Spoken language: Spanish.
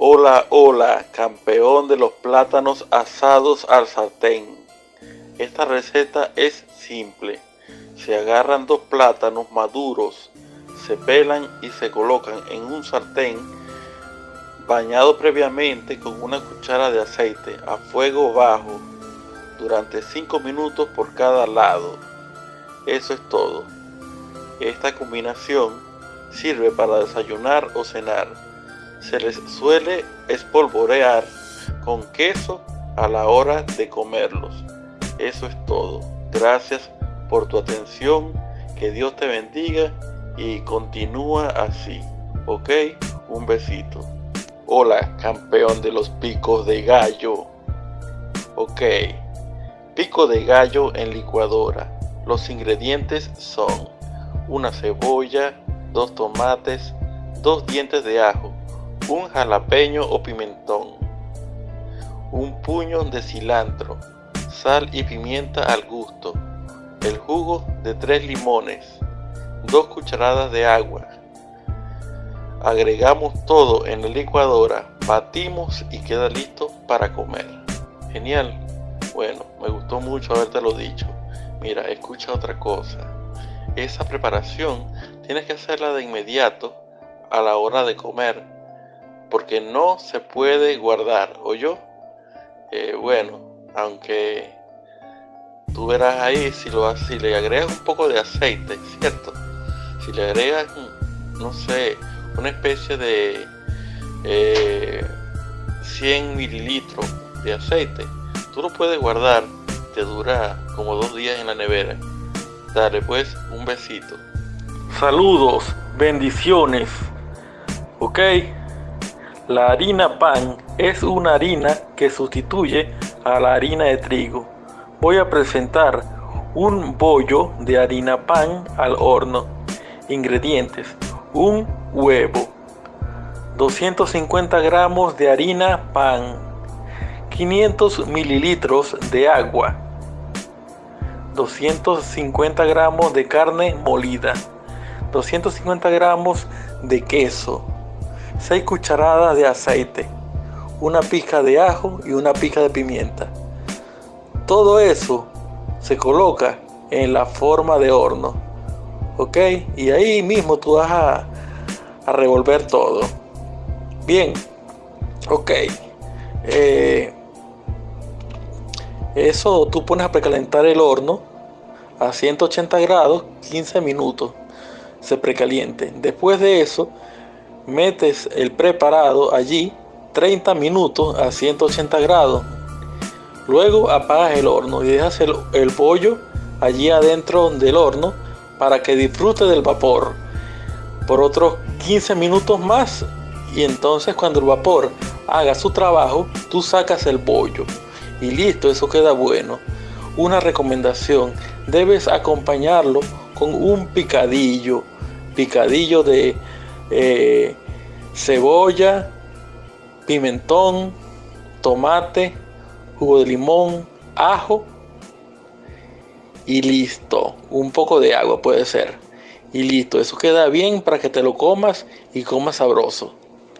Hola, hola, campeón de los plátanos asados al sartén. Esta receta es simple. Se agarran dos plátanos maduros, se pelan y se colocan en un sartén bañado previamente con una cuchara de aceite a fuego bajo durante 5 minutos por cada lado. Eso es todo. Esta combinación sirve para desayunar o cenar. Se les suele espolvorear con queso a la hora de comerlos. Eso es todo. Gracias por tu atención. Que Dios te bendiga y continúa así. ¿Ok? Un besito. Hola, campeón de los picos de gallo. Ok. Pico de gallo en licuadora. Los ingredientes son una cebolla, dos tomates, dos dientes de ajo, un jalapeño o pimentón, un puño de cilantro, sal y pimienta al gusto, el jugo de tres limones, dos cucharadas de agua. Agregamos todo en la licuadora, batimos y queda listo para comer. Genial. Bueno, me gustó mucho haberte dicho. Mira, escucha otra cosa. Esa preparación tienes que hacerla de inmediato a la hora de comer, porque no se puede guardar, ¿o yo? Eh, bueno, aunque tú verás ahí si lo si le agregas un poco de aceite, ¿cierto? Si le agregas, no sé, una especie de 100 eh, mililitros de aceite, tú lo puedes guardar, te dura como dos días en la nevera. Dale pues un besito. Saludos, bendiciones. Ok, la harina pan es una harina que sustituye a la harina de trigo. Voy a presentar un bollo de harina pan al horno. Ingredientes: un huevo, 250 gramos de harina pan, 500 mililitros de agua, 250 gramos de carne molida, 250 gramos de queso, 6 cucharadas de aceite, una pizca de ajo y una pizca de pimienta. Todo eso se coloca en la forma de horno. ¿Ok? Y ahí mismo tú vas a, a revolver todo. Bien. Ok. Eh, eso tú pones a precalentar el horno a 180 grados 15 minutos. Se precaliente. Después de eso, metes el preparado allí 30 minutos a 180 grados. Luego apagas el horno y dejas el, el pollo allí adentro del horno para que disfrute del vapor por otros 15 minutos más. Y entonces cuando el vapor haga su trabajo tú sacas el pollo y listo eso queda bueno. Una recomendación debes acompañarlo con un picadillo picadillo de eh, cebolla pimentón tomate jugo de limón ajo y listo. Un poco de agua puede ser. Y listo, eso queda bien para que te lo comas y comas sabroso.